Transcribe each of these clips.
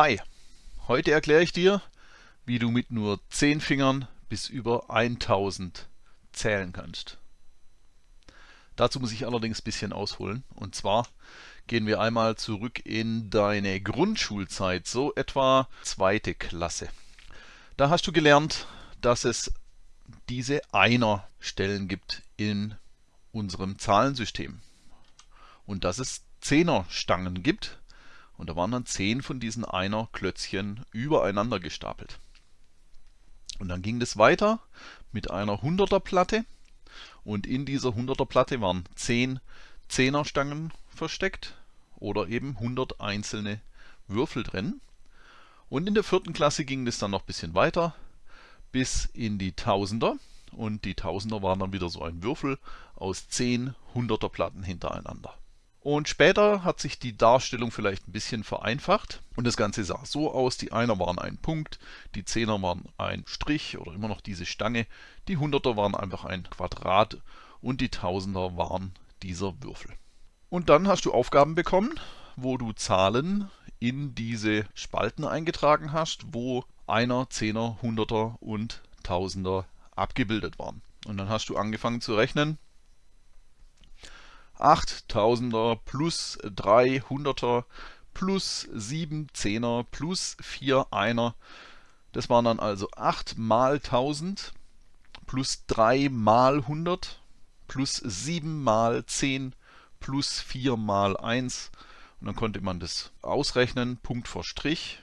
Hi, heute erkläre ich dir, wie du mit nur 10 Fingern bis über 1000 zählen kannst. Dazu muss ich allerdings ein bisschen ausholen. Und zwar gehen wir einmal zurück in deine Grundschulzeit, so etwa zweite Klasse. Da hast du gelernt, dass es diese Einer-Stellen gibt in unserem Zahlensystem. Und dass es Zehner-Stangen gibt, und da waren dann zehn von diesen Einer-Klötzchen übereinander gestapelt. Und dann ging das weiter mit einer 100er Platte. Und in dieser 100er Platte waren 10 Zehnerstangen versteckt oder eben 100 einzelne Würfel drin. Und in der vierten Klasse ging das dann noch ein bisschen weiter bis in die Tausender. Und die Tausender waren dann wieder so ein Würfel aus 10 100er Platten hintereinander. Und später hat sich die Darstellung vielleicht ein bisschen vereinfacht und das Ganze sah so aus, die Einer waren ein Punkt, die Zehner waren ein Strich oder immer noch diese Stange, die Hunderter waren einfach ein Quadrat und die Tausender waren dieser Würfel. Und dann hast du Aufgaben bekommen, wo du Zahlen in diese Spalten eingetragen hast, wo Einer, Zehner, Hunderter und Tausender abgebildet waren. Und dann hast du angefangen zu rechnen 8000er plus 300er plus 7 Zehner plus 4 Einer. Das waren dann also 8 mal 1000 plus 3 mal 100 plus 7 mal 10 plus 4 mal 1. Und dann konnte man das ausrechnen, Punkt vor Strich.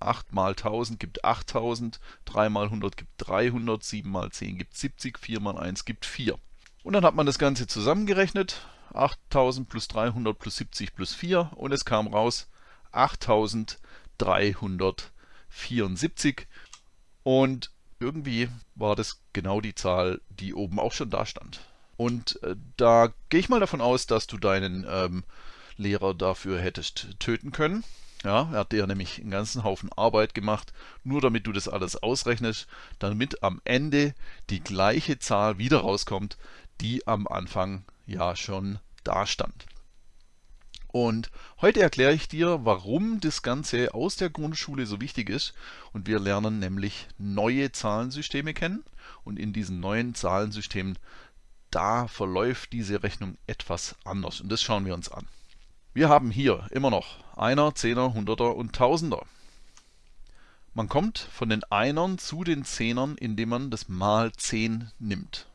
8 mal 1000 gibt 8000, 3 mal 100 gibt 300, 7 mal 10 gibt 70, 4 mal 1 gibt 4. Und dann hat man das Ganze zusammengerechnet. 8000 plus 300 plus 70 plus 4 und es kam raus 8374. Und irgendwie war das genau die Zahl, die oben auch schon da stand. Und äh, da gehe ich mal davon aus, dass du deinen ähm, Lehrer dafür hättest töten können. Ja, er hat dir nämlich einen ganzen Haufen Arbeit gemacht, nur damit du das alles ausrechnest, damit am Ende die gleiche Zahl wieder rauskommt, die am Anfang ja schon da stand. Und heute erkläre ich dir, warum das Ganze aus der Grundschule so wichtig ist. Und wir lernen nämlich neue Zahlensysteme kennen. Und in diesen neuen Zahlensystemen, da verläuft diese Rechnung etwas anders. Und das schauen wir uns an. Wir haben hier immer noch Einer, Zehner, Hunderter und Tausender. Man kommt von den Einern zu den Zehnern, indem man das mal 10 nimmt.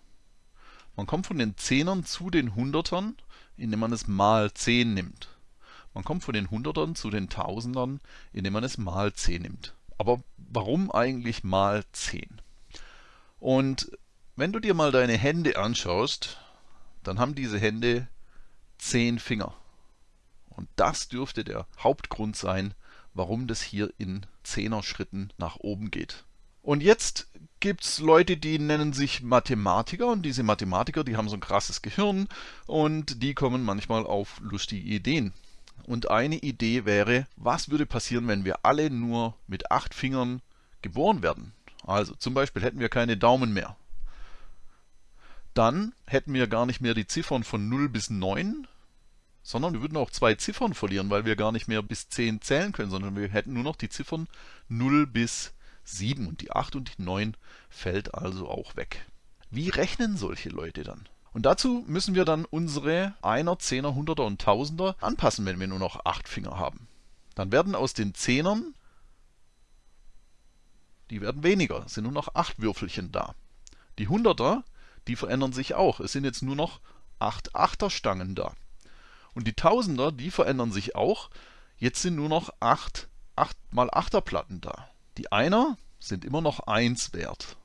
Man kommt von den Zehnern zu den Hundertern, indem man es mal 10 nimmt. Man kommt von den Hundertern zu den Tausendern, indem man es mal 10 nimmt. Aber warum eigentlich mal 10? Und wenn du dir mal deine Hände anschaust, dann haben diese Hände 10 Finger. Und das dürfte der Hauptgrund sein, warum das hier in 10er Schritten nach oben geht. Und jetzt gibt es Leute, die nennen sich Mathematiker und diese Mathematiker, die haben so ein krasses Gehirn und die kommen manchmal auf lustige Ideen. Und eine Idee wäre, was würde passieren, wenn wir alle nur mit acht Fingern geboren werden? Also zum Beispiel hätten wir keine Daumen mehr. Dann hätten wir gar nicht mehr die Ziffern von 0 bis 9, sondern wir würden auch zwei Ziffern verlieren, weil wir gar nicht mehr bis 10 zählen können, sondern wir hätten nur noch die Ziffern 0 bis 10. 7 und die 8 und die 9 fällt also auch weg. Wie rechnen solche Leute dann? Und dazu müssen wir dann unsere 1er, 10er, 100er und 1000er anpassen, wenn wir nur noch 8 Finger haben. Dann werden aus den 10ern, die werden weniger, sind nur noch 8 Würfelchen da. Die 100er, die verändern sich auch, es sind jetzt nur noch 8 Achterstangen da. Und die Tausender, die verändern sich auch, jetzt sind nur noch 8 8 mal Achterplatten da. Die Einer sind immer noch 1 wert.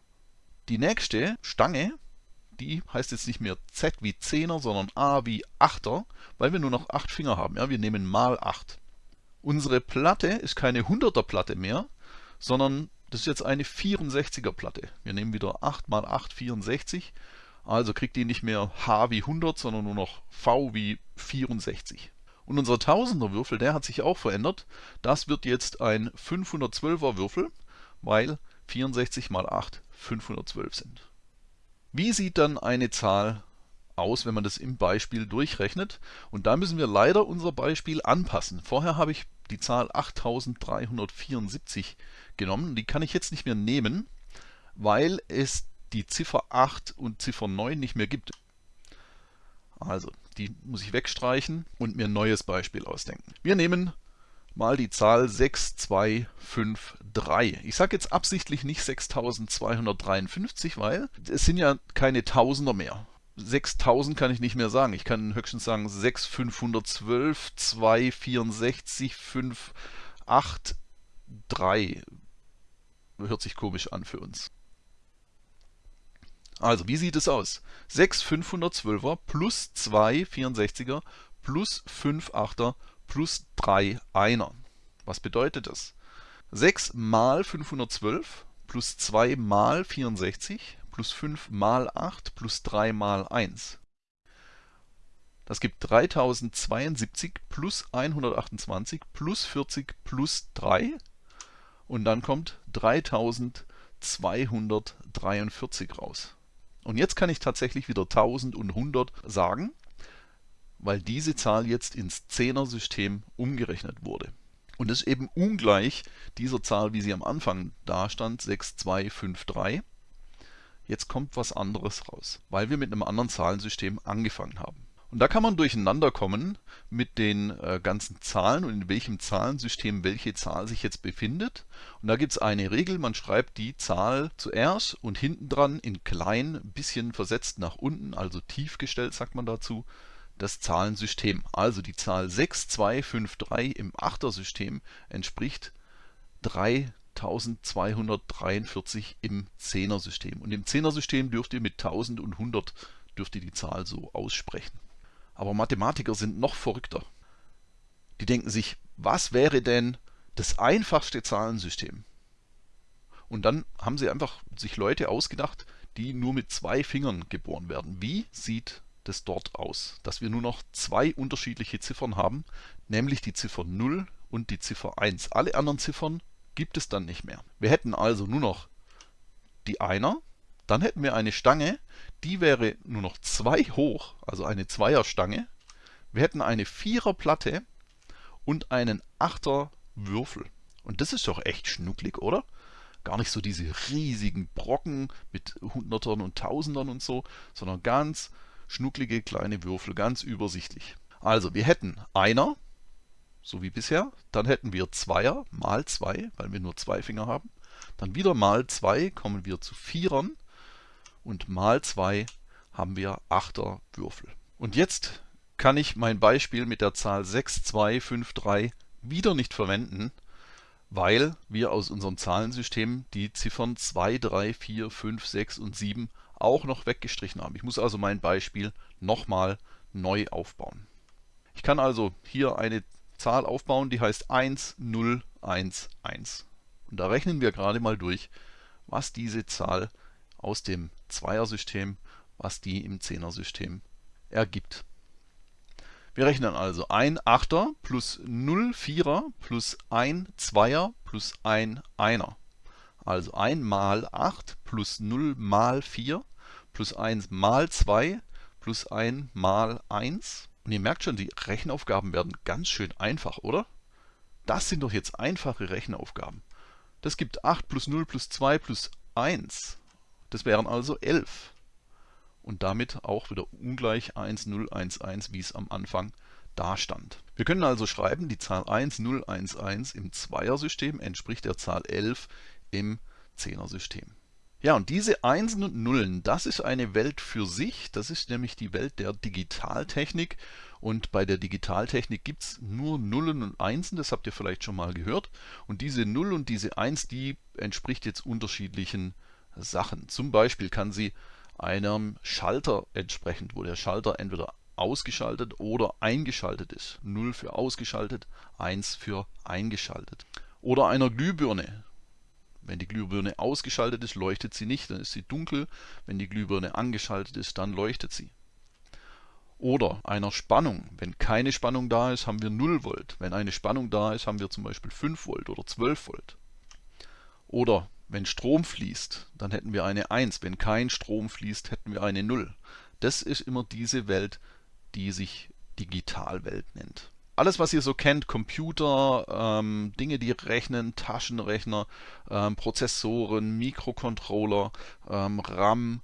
Die nächste Stange, die heißt jetzt nicht mehr Z wie Zehner, sondern A wie Achter, weil wir nur noch 8 Finger haben. Ja, wir nehmen mal 8. Unsere Platte ist keine 100er Platte mehr, sondern das ist jetzt eine 64er Platte. Wir nehmen wieder 8 mal 8, 64. Also kriegt die nicht mehr H wie 100, sondern nur noch V wie 64. Und unser Tausender Würfel, der hat sich auch verändert. Das wird jetzt ein 512er Würfel, weil 64 mal 8 512 sind. Wie sieht dann eine Zahl aus, wenn man das im Beispiel durchrechnet? Und da müssen wir leider unser Beispiel anpassen. Vorher habe ich die Zahl 8374 genommen. Die kann ich jetzt nicht mehr nehmen, weil es die Ziffer 8 und Ziffer 9 nicht mehr gibt. Also, die muss ich wegstreichen und mir ein neues Beispiel ausdenken. Wir nehmen mal die Zahl 6253. Ich sage jetzt absichtlich nicht 6253, weil es sind ja keine Tausender mehr. 6000 kann ich nicht mehr sagen. Ich kann höchstens sagen 6512, 264, 5, 8, 3. Hört sich komisch an für uns. Also, wie sieht es aus? 6 512er plus 2 64er plus 5 8er plus 3 Einer. Was bedeutet das? 6 mal 512 plus 2 mal 64 plus 5 mal 8 plus 3 mal 1. Das gibt 3072 plus 128 plus 40 plus 3 und dann kommt 3243 raus. Und jetzt kann ich tatsächlich wieder 1000 und 100 sagen, weil diese Zahl jetzt ins Zehner-System umgerechnet wurde. Und das ist eben ungleich dieser Zahl, wie sie am Anfang dastand, 6253. Jetzt kommt was anderes raus, weil wir mit einem anderen Zahlensystem angefangen haben. Und da kann man durcheinander kommen mit den äh, ganzen Zahlen und in welchem Zahlensystem welche Zahl sich jetzt befindet. Und da gibt es eine Regel, man schreibt die Zahl zuerst und hinten dran in klein, ein bisschen versetzt nach unten, also tief gestellt sagt man dazu, das Zahlensystem. Also die Zahl 6253 im Achtersystem entspricht 3243 im Zehnersystem. Und im Zehnersystem dürft ihr mit 1000 und 100 dürft ihr die Zahl so aussprechen. Aber Mathematiker sind noch verrückter. Die denken sich, was wäre denn das einfachste Zahlensystem? Und dann haben sie einfach sich Leute ausgedacht, die nur mit zwei Fingern geboren werden. Wie sieht das dort aus? Dass wir nur noch zwei unterschiedliche Ziffern haben, nämlich die Ziffer 0 und die Ziffer 1. Alle anderen Ziffern gibt es dann nicht mehr. Wir hätten also nur noch die Einer, dann hätten wir eine Stange, die wäre nur noch 2 hoch, also eine Zweierstange. Wir hätten eine Viererplatte und einen Achter Würfel. Und das ist doch echt schnucklig, oder? Gar nicht so diese riesigen Brocken mit Hundertern und Tausendern und so, sondern ganz schnucklige kleine Würfel, ganz übersichtlich. Also wir hätten Einer, so wie bisher, dann hätten wir Zweier mal 2, weil wir nur zwei Finger haben. Dann wieder mal 2 kommen wir zu Vierern und mal 2 haben wir 8er Würfel. Und jetzt kann ich mein Beispiel mit der Zahl 6253 wieder nicht verwenden, weil wir aus unserem Zahlensystem die Ziffern 2, 3, 4, 5, 6 und 7 auch noch weggestrichen haben. Ich muss also mein Beispiel nochmal neu aufbauen. Ich kann also hier eine Zahl aufbauen, die heißt 1, 0, 1, 1. Und da rechnen wir gerade mal durch, was diese Zahl aus dem Zweiersystem, was die im Zehnersystem ergibt. Wir rechnen also 1 Achter plus 0 Vierer plus 1 Zweier plus 1 Einer. Also 1 mal 8 plus 0 mal 4 plus 1 mal 2 plus 1 mal 1. Und ihr merkt schon, die Rechenaufgaben werden ganz schön einfach, oder? Das sind doch jetzt einfache Rechenaufgaben. Das gibt 8 plus 0 plus 2 plus 1. Das wären also 11. Und damit auch wieder ungleich 1, 0, 1, 1, wie es am Anfang da stand. Wir können also schreiben, die Zahl 1, 0, 1, 1 im Zweiersystem entspricht der Zahl 11 im Zehnersystem. Ja, und diese Einsen und Nullen, das ist eine Welt für sich. Das ist nämlich die Welt der Digitaltechnik. Und bei der Digitaltechnik gibt es nur Nullen und Einsen, das habt ihr vielleicht schon mal gehört. Und diese Null und diese Eins, die entspricht jetzt unterschiedlichen Sachen. Zum Beispiel kann sie einem Schalter entsprechend, wo der Schalter entweder ausgeschaltet oder eingeschaltet ist. 0 für ausgeschaltet, 1 für eingeschaltet. Oder einer Glühbirne. Wenn die Glühbirne ausgeschaltet ist, leuchtet sie nicht, dann ist sie dunkel. Wenn die Glühbirne angeschaltet ist, dann leuchtet sie. Oder einer Spannung. Wenn keine Spannung da ist, haben wir 0 Volt. Wenn eine Spannung da ist, haben wir zum Beispiel 5 Volt oder 12 Volt. Oder wenn Strom fließt, dann hätten wir eine 1. Wenn kein Strom fließt, hätten wir eine 0. Das ist immer diese Welt, die sich Digitalwelt nennt. alles, was ihr so kennt, Computer, ähm, Dinge, die rechnen, Taschenrechner, ähm, Prozessoren, Mikrocontroller, ähm, RAM,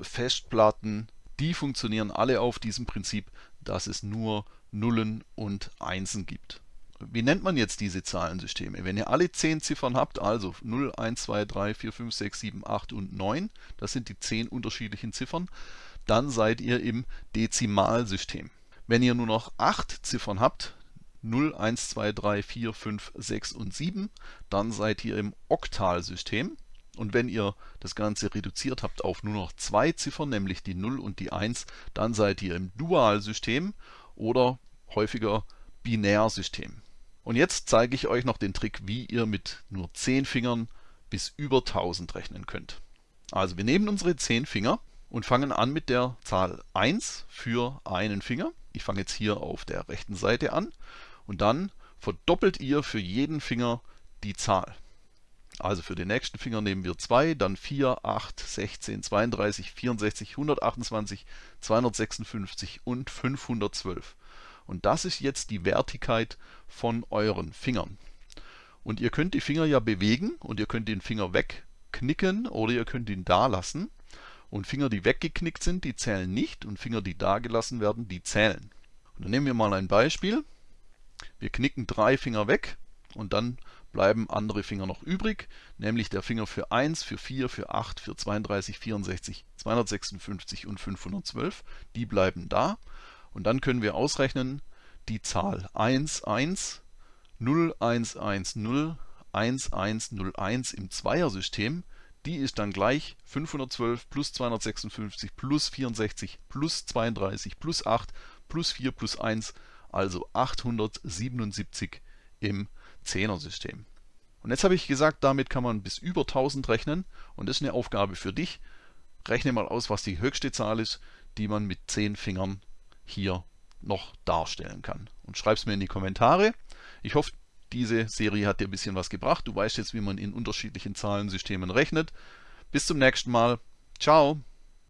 Festplatten, die funktionieren alle auf diesem Prinzip, dass es nur Nullen und Einsen gibt. Wie nennt man jetzt diese Zahlensysteme? Wenn ihr alle 10 Ziffern habt, also 0, 1, 2, 3, 4, 5, 6, 7, 8 und 9, das sind die 10 unterschiedlichen Ziffern, dann seid ihr im Dezimalsystem. Wenn ihr nur noch 8 Ziffern habt, 0, 1, 2, 3, 4, 5, 6 und 7, dann seid ihr im Oktalsystem. Und wenn ihr das Ganze reduziert habt auf nur noch zwei Ziffern, nämlich die 0 und die 1, dann seid ihr im Dualsystem oder häufiger Binärsystem. Und jetzt zeige ich euch noch den Trick, wie ihr mit nur 10 Fingern bis über 1000 rechnen könnt. Also wir nehmen unsere 10 Finger und fangen an mit der Zahl 1 für einen Finger. Ich fange jetzt hier auf der rechten Seite an und dann verdoppelt ihr für jeden Finger die Zahl. Also für den nächsten Finger nehmen wir 2, dann 4, 8, 16, 32, 64, 128, 256 und 512. Und das ist jetzt die Wertigkeit von euren Fingern. Und ihr könnt die Finger ja bewegen und ihr könnt den Finger wegknicken oder ihr könnt ihn da lassen. Und Finger, die weggeknickt sind, die zählen nicht und Finger, die da gelassen werden, die zählen. Und dann nehmen wir mal ein Beispiel. Wir knicken drei Finger weg und dann bleiben andere Finger noch übrig, nämlich der Finger für 1, für 4, für 8, für 32, 64, 256 und 512. Die bleiben da. Und dann können wir ausrechnen, die Zahl 1, 1, 0, 1, 1, 0, 1, 1, 0, 1 im Zweiersystem die ist dann gleich 512 plus 256 plus 64 plus 32 plus 8 plus 4 plus 1, also 877 im Zehner-System. Und jetzt habe ich gesagt, damit kann man bis über 1000 rechnen und das ist eine Aufgabe für dich. Rechne mal aus, was die höchste Zahl ist, die man mit 10 Fingern hier noch darstellen kann. Und schreib es mir in die Kommentare. Ich hoffe, diese Serie hat dir ein bisschen was gebracht. Du weißt jetzt, wie man in unterschiedlichen Zahlensystemen rechnet. Bis zum nächsten Mal. Ciao.